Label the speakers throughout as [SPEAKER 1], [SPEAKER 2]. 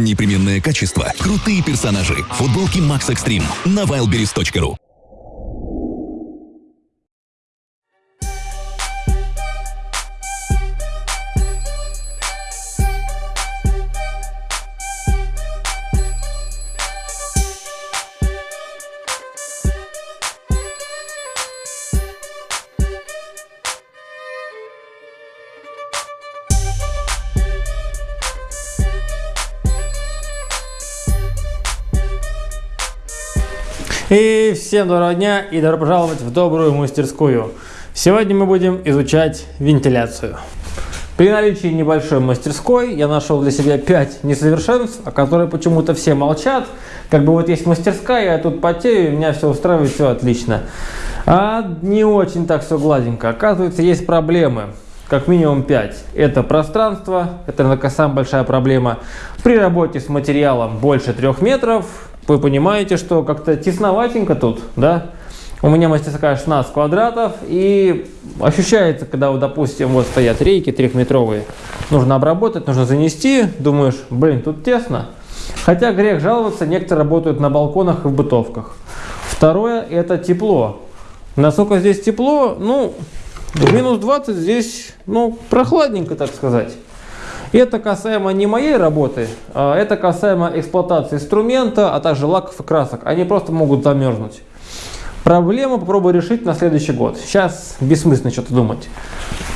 [SPEAKER 1] Непременное качество, крутые персонажи, футболки Max Extreme на wildberries.ru.
[SPEAKER 2] И всем доброго дня и добро пожаловать в добрую мастерскую. Сегодня мы будем изучать вентиляцию. При наличии небольшой мастерской я нашел для себя 5 несовершенств, о которых почему-то все молчат. Как бы вот есть мастерская, я тут потею, меня все устраивает, все отлично. А не очень так все гладенько. Оказывается, есть проблемы как минимум 5. Это пространство, это, наверное, самая большая проблема. При работе с материалом больше 3 метров, вы понимаете, что как-то тесноватенько тут, да? У меня мастерская 16 квадратов, и ощущается, когда, вот, допустим, вот стоят рейки трехметровые, нужно обработать, нужно занести, думаешь, блин, тут тесно. Хотя грех жаловаться, некоторые работают на балконах и в бытовках. Второе – это тепло. Насколько здесь тепло? Ну, минус 20 здесь, ну, прохладненько, так сказать. Это касаемо не моей работы, а это касаемо эксплуатации инструмента, а также лаков и красок. Они просто могут замерзнуть. Проблему попробую решить на следующий год. Сейчас бессмысленно что-то думать.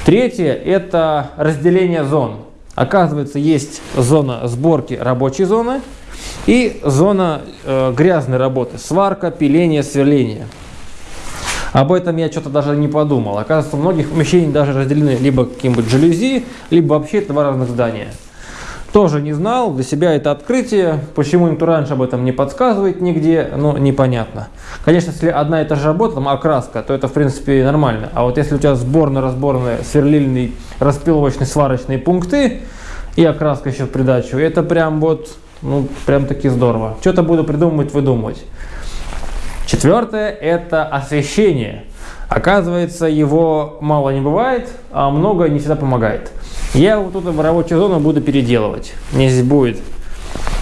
[SPEAKER 2] Третье – это разделение зон. Оказывается, есть зона сборки рабочей зоны и зона э, грязной работы. Сварка, пиление, сверление. Об этом я что-то даже не подумал. Оказывается, у многих помещений даже разделены либо каким-нибудь жалюзи, либо вообще два разных здания. Тоже не знал, для себя это открытие. Почему никто раньше об этом не подсказывает нигде, ну, непонятно. Конечно, если одна и та же работа, там окраска, то это, в принципе, нормально. А вот если у тебя сборно-разборные, сверлильные, распиловочные, сварочные пункты и окраска еще в придачу, это прям вот, ну, прям таки здорово. Что-то буду придумывать, выдумывать. Четвертое – это освещение. Оказывается, его мало не бывает, а много не всегда помогает. Я вот тут в рабочую зону буду переделывать. Мне здесь будет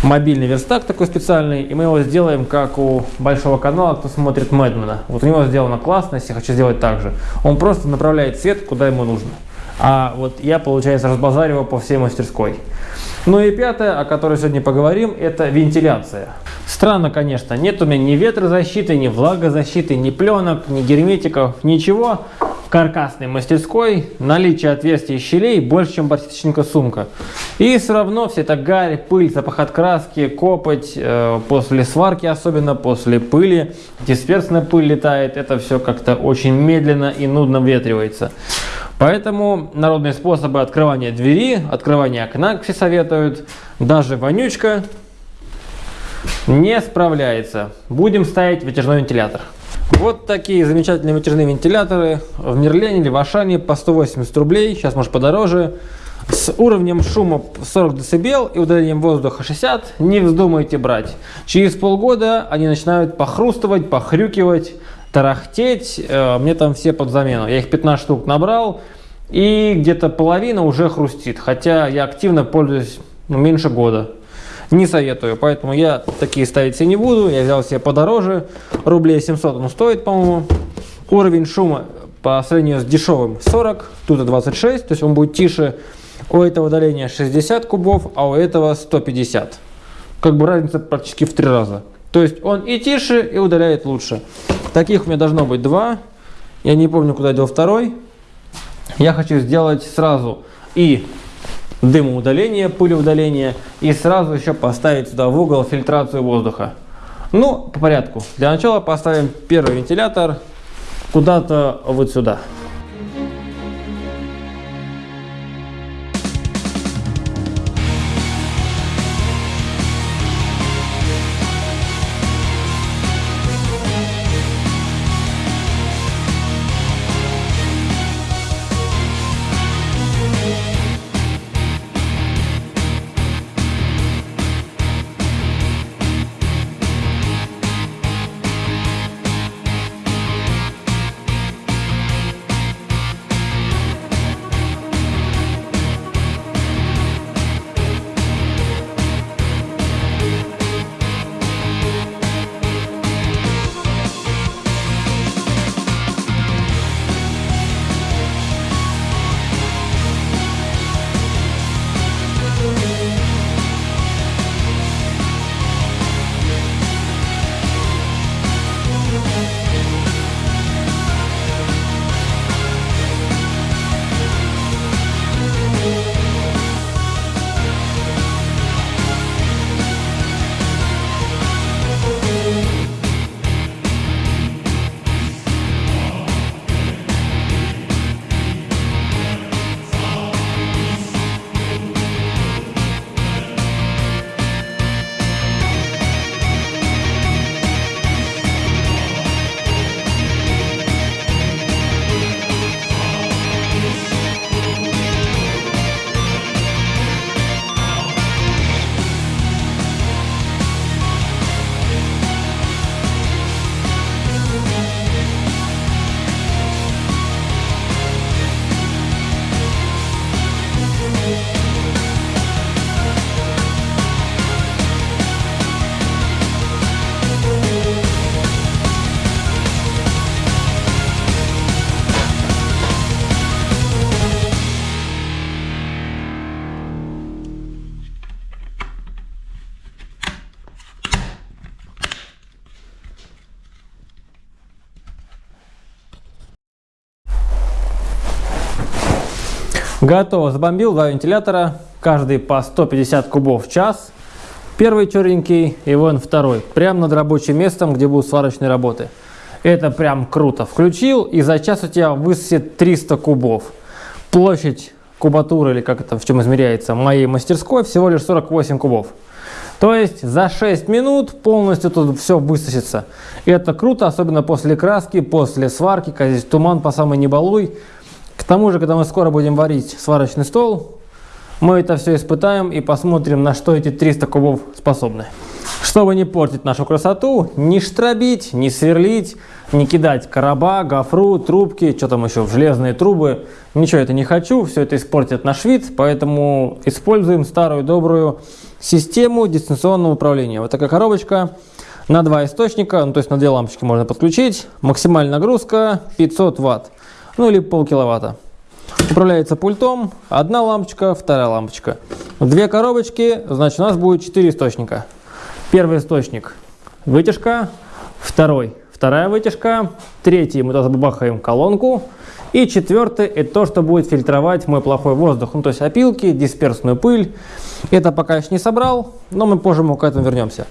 [SPEAKER 2] мобильный верстак такой специальный, и мы его сделаем как у большого канала, кто смотрит Мэдмена. Вот у него сделано классно, если я хочу сделать так же. Он просто направляет свет, куда ему нужно. А вот я, получается, разбазариваю по всей мастерской. Ну и пятое, о которой сегодня поговорим, это вентиляция. Странно, конечно, нет у меня ни ветрозащиты, ни влагозащиты, ни пленок, ни герметиков, ничего. В каркасной мастерской наличие отверстий и щелей больше, чем пластичненькая сумка. И все равно все это гарь, пыль, запах от краски, копоть, э, после сварки особенно, после пыли, дисперсная пыль летает, это все как-то очень медленно и нудно ветривается. Поэтому народные способы открывания двери, открывания окна, все советуют. Даже вонючка не справляется. Будем ставить вытяжной вентилятор. Вот такие замечательные вытяжные вентиляторы в Мерлене или в Ашане по 180 рублей, сейчас может подороже. С уровнем шума 40 дБ и удалением воздуха 60 не вздумайте брать. Через полгода они начинают похрустывать, похрюкивать, тарахтеть. Э, мне там все под замену. Я их 15 штук набрал. И где-то половина уже хрустит. Хотя я активно пользуюсь ну, меньше года. Не советую. Поэтому я такие ставить себе не буду. Я взял себе подороже. Рублей 700 он стоит, по-моему. Уровень шума по сравнению с дешевым 40. Тут 26. То есть он будет тише. У этого удаления 60 кубов, а у этого 150. Как бы разница практически в три раза. То есть он и тише, и удаляет лучше. Таких у меня должно быть два. Я не помню, куда дел второй. Я хочу сделать сразу и дымоудаление, пылеудаление, и сразу еще поставить сюда в угол фильтрацию воздуха. Ну, по порядку. Для начала поставим первый вентилятор куда-то вот сюда. Готово. Забомбил два вентилятора, каждый по 150 кубов в час. Первый черненький и вон второй. Прямо над рабочим местом, где будут сварочные работы. Это прям круто. Включил и за час у тебя высосет 300 кубов. Площадь кубатуры, или как это в чем измеряется, моей мастерской всего лишь 48 кубов. То есть за 6 минут полностью тут все высосется. И это круто, особенно после краски, после сварки, когда здесь туман по самой не балуй. К тому же, когда мы скоро будем варить сварочный стол, мы это все испытаем и посмотрим, на что эти 300 кубов способны. Чтобы не портить нашу красоту, не штробить, не сверлить, не кидать короба, гофру, трубки, что там еще, в железные трубы. Ничего это не хочу, все это испортит наш вид, поэтому используем старую добрую систему дистанционного управления. Вот такая коробочка на два источника, ну, то есть на две лампочки можно подключить. Максимальная нагрузка 500 ватт ну или полкиловатта. Управляется пультом, одна лампочка, вторая лампочка. Две коробочки, значит у нас будет 4 источника. Первый источник вытяжка, второй вторая вытяжка, третий мы туда забабахаем колонку, и четвертый это то, что будет фильтровать мой плохой воздух, ну то есть опилки, дисперсную пыль. Это пока еще не собрал, но мы позже мы к этому вернемся.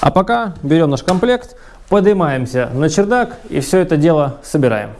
[SPEAKER 2] А пока берем наш комплект, поднимаемся на чердак и все это дело собираем.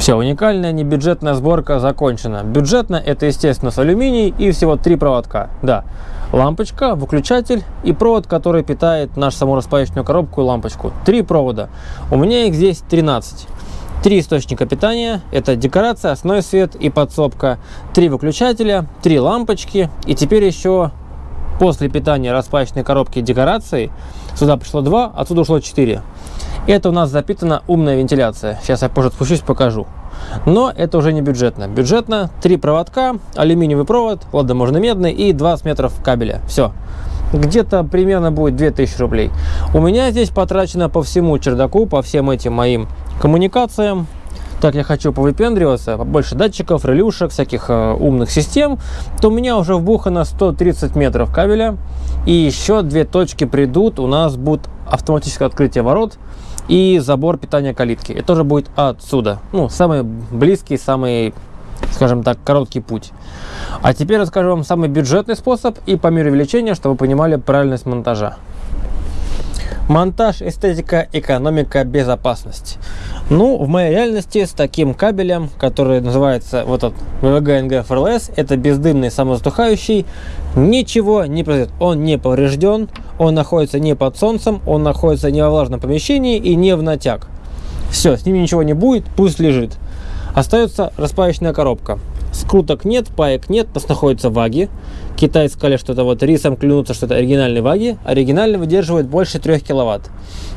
[SPEAKER 2] Все, уникальная небюджетная сборка закончена. Бюджетно это, естественно, с алюминий и всего три проводка. Да, лампочка, выключатель и провод, который питает нашу самораспаечную коробку и лампочку. Три провода. У меня их здесь 13. Три источника питания, это декорация, основной свет и подсобка, три выключателя, три лампочки и теперь еще после питания распаечной коробки декорации сюда пришло два, отсюда ушло 4. Это у нас запитана умная вентиляция. Сейчас я позже спущусь, покажу. Но это уже не бюджетно. Бюджетно три проводка, алюминиевый провод, ладно, можно медный и 20 метров кабеля. Все. Где-то примерно будет 2000 рублей. У меня здесь потрачено по всему чердаку, по всем этим моим коммуникациям. Так я хочу повыпендриваться, побольше датчиков, релюшек, всяких э, умных систем, то у меня уже вбухано 130 метров кабеля. И еще две точки придут, у нас будет автоматическое открытие ворот и забор питания калитки. Это тоже будет отсюда. Ну, самый близкий, самый, скажем так, короткий путь. А теперь расскажу вам самый бюджетный способ и по мере увеличения, чтобы вы понимали правильность монтажа. Монтаж, эстетика, экономика, безопасность. Ну, в моей реальности с таким кабелем, который называется вот этот VVG NG это бездымный самозатухающий, ничего не произойдет. Он не поврежден, он находится не под солнцем, он находится не во влажном помещении и не в натяг. Все, с ним ничего не будет, пусть лежит. Остается распаечная коробка. Скруток нет, паек нет, у нас находятся ваги. Китайцы сказали, что это вот рисом клянутся, что это оригинальные ваги. Оригинальный выдерживает больше 3 киловатт.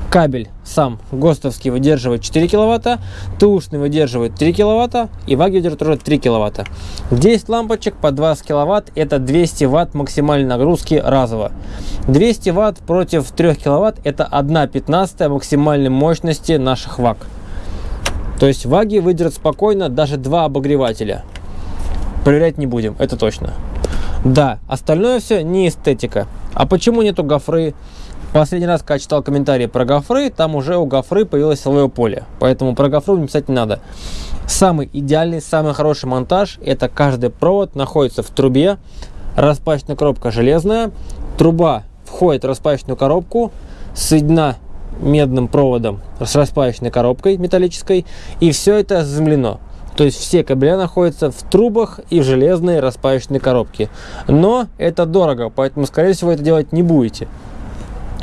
[SPEAKER 2] Кабель сам ГОСТовский выдерживает 4 киловатта, ТУшный выдерживает 3 киловатта и ваги выдерживает уже 3 киловатта. 10 лампочек по 20 киловатт это 200 ватт максимальной нагрузки разово. 200 ватт против 3 киловатт это 1 15 максимальной мощности наших ваг. То есть ваги выдержат спокойно даже два обогревателя. Проверять не будем, это точно. Да, остальное все не эстетика. А почему нету гофры? Последний раз, когда читал комментарии про гофры, там уже у гофры появилось силовое поле. Поэтому про гофру не писать не надо. Самый идеальный, самый хороший монтаж, это каждый провод находится в трубе. Распачная коробка железная. Труба входит в распачную коробку, соединена медным проводом с распаечной коробкой металлической. И все это заземлено. То есть все кабеля находятся в трубах и в железной распаечной коробке. Но это дорого, поэтому, скорее всего, это делать не будете.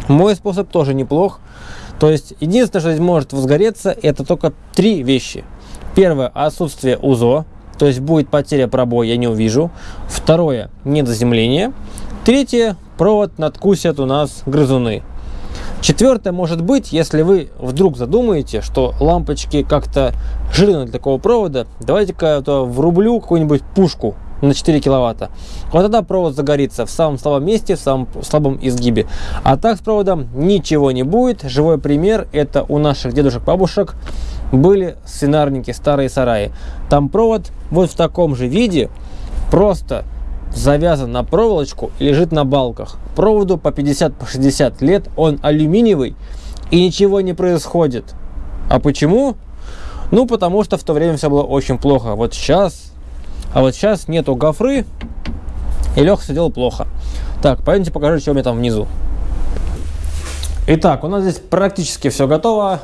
[SPEAKER 2] Мой способ тоже неплох. То есть единственное, что здесь может возгореться, это только три вещи. Первое, отсутствие УЗО, то есть будет потеря пробоя, я не увижу. Второе, недоземление. Третье, провод надкусят у нас грызуны. Четвертое может быть, если вы вдруг задумаете, что лампочки как-то жирны для такого провода, давайте-ка врублю какую-нибудь пушку на 4 киловатта. Вот тогда провод загорится в самом слабом месте, в самом слабом изгибе. А так с проводом ничего не будет. Живой пример это у наших дедушек-бабушек были свинарники, старые сараи. Там провод вот в таком же виде, просто завязан на проволочку и лежит на балках. Проводу по 50-60 по лет, он алюминиевый и ничего не происходит. А почему? Ну, потому что в то время все было очень плохо. Вот сейчас, а вот сейчас нету гофры, и Леха сидел плохо. Так, пойдемте покажу, что у меня там внизу. Итак, у нас здесь практически все готово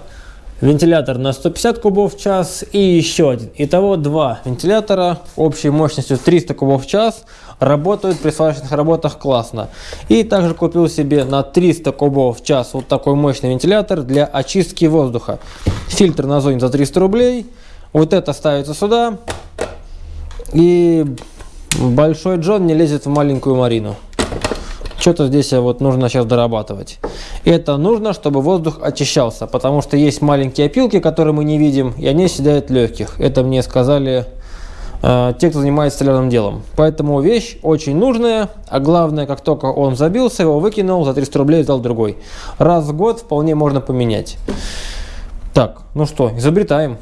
[SPEAKER 2] вентилятор на 150 кубов в час и еще один. Итого два вентилятора общей мощностью 300 кубов в час работают при сварочных работах классно. И также купил себе на 300 кубов в час вот такой мощный вентилятор для очистки воздуха. Фильтр на зоне за 300 рублей. Вот это ставится сюда. И большой Джон не лезет в маленькую Марину. Что-то здесь вот нужно сейчас дорабатывать. Это нужно, чтобы воздух очищался, потому что есть маленькие опилки, которые мы не видим, и они съедают легких. Это мне сказали э, те, кто занимается столярным делом. Поэтому вещь очень нужная, а главное, как только он забился, его выкинул, за 300 рублей взял другой. Раз в год вполне можно поменять. Так, ну что, изобретаем.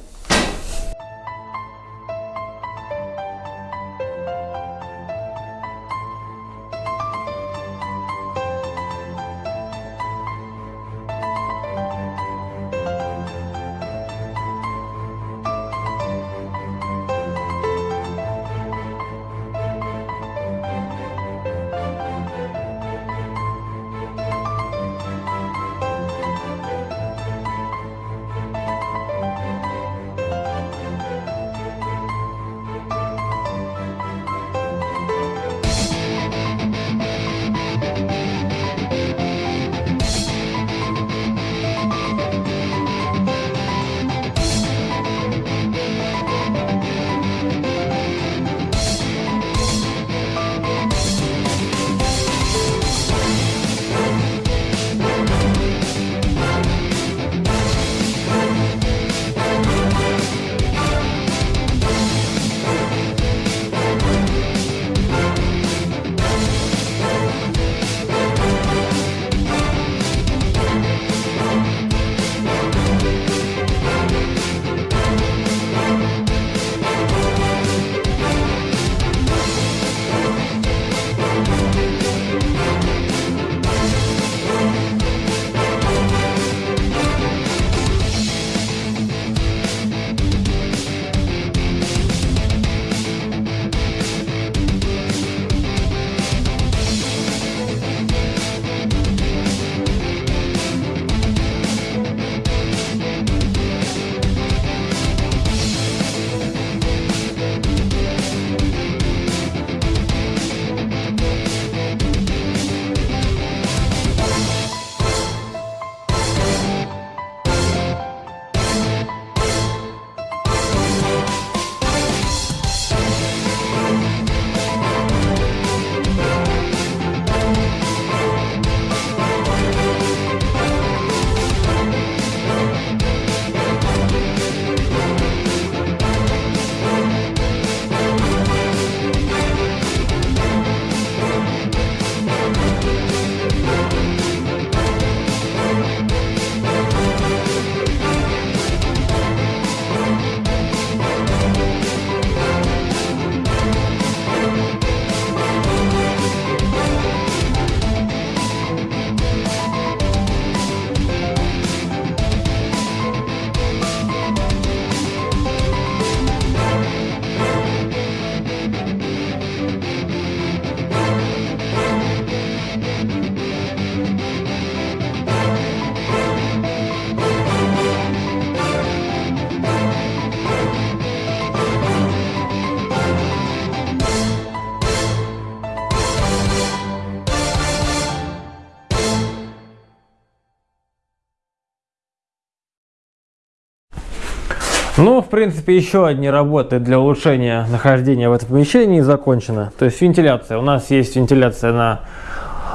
[SPEAKER 2] Ну, в принципе, еще одни работы для улучшения нахождения в этом помещении закончены. То есть вентиляция. У нас есть вентиляция на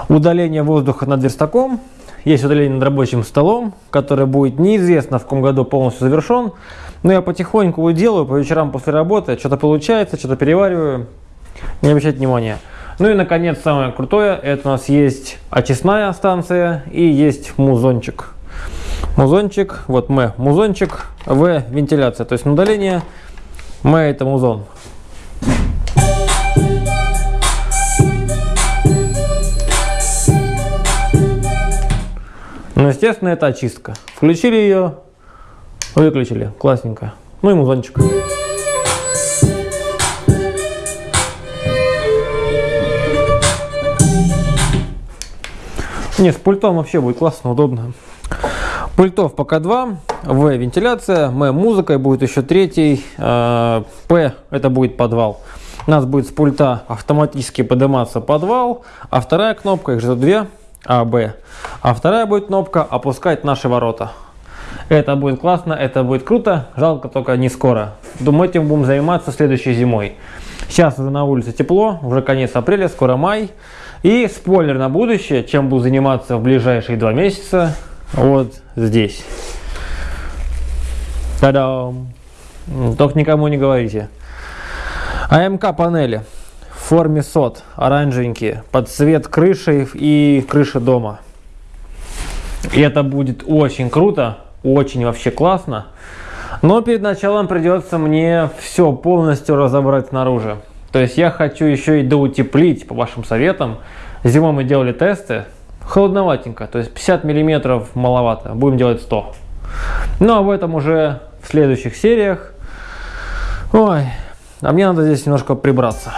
[SPEAKER 2] удаление воздуха над верстаком. Есть удаление над рабочим столом, которое будет неизвестно в каком году полностью завершен. Но я потихоньку делаю по вечерам после работы. Что-то получается, что-то перевариваю. Не обращайте внимания. Ну и, наконец, самое крутое. Это у нас есть очистная станция и есть музончик. Музончик, вот М музончик, В вентиляция. То есть на удаление М это музон. Ну, естественно, это очистка. Включили ее, выключили. Классненько. Ну и музончик. Не, с пультом вообще будет классно, удобно. Пультов пока два. В вентиляция, М музыка, и будет еще третий. Э, П это будет подвал. У нас будет с пульта автоматически подниматься подвал, а вторая кнопка, их же две, А, Б. А вторая будет кнопка опускать наши ворота. Это будет классно, это будет круто, жалко только не скоро. Думаю, этим будем заниматься следующей зимой. Сейчас уже на улице тепло, уже конец апреля, скоро май. И спойлер на будущее, чем буду заниматься в ближайшие два месяца, вот здесь. Та-дам! Только никому не говорите. АМК панели в форме сот, оранжевенькие, под цвет крыши и крыши дома. И это будет очень круто, очень вообще классно. Но перед началом придется мне все полностью разобрать снаружи. То есть я хочу еще и доутеплить, по вашим советам. Зимой мы делали тесты, холодноватенько, то есть 50 миллиметров маловато, будем делать 100. Ну, об этом уже в следующих сериях. Ой, а мне надо здесь немножко прибраться.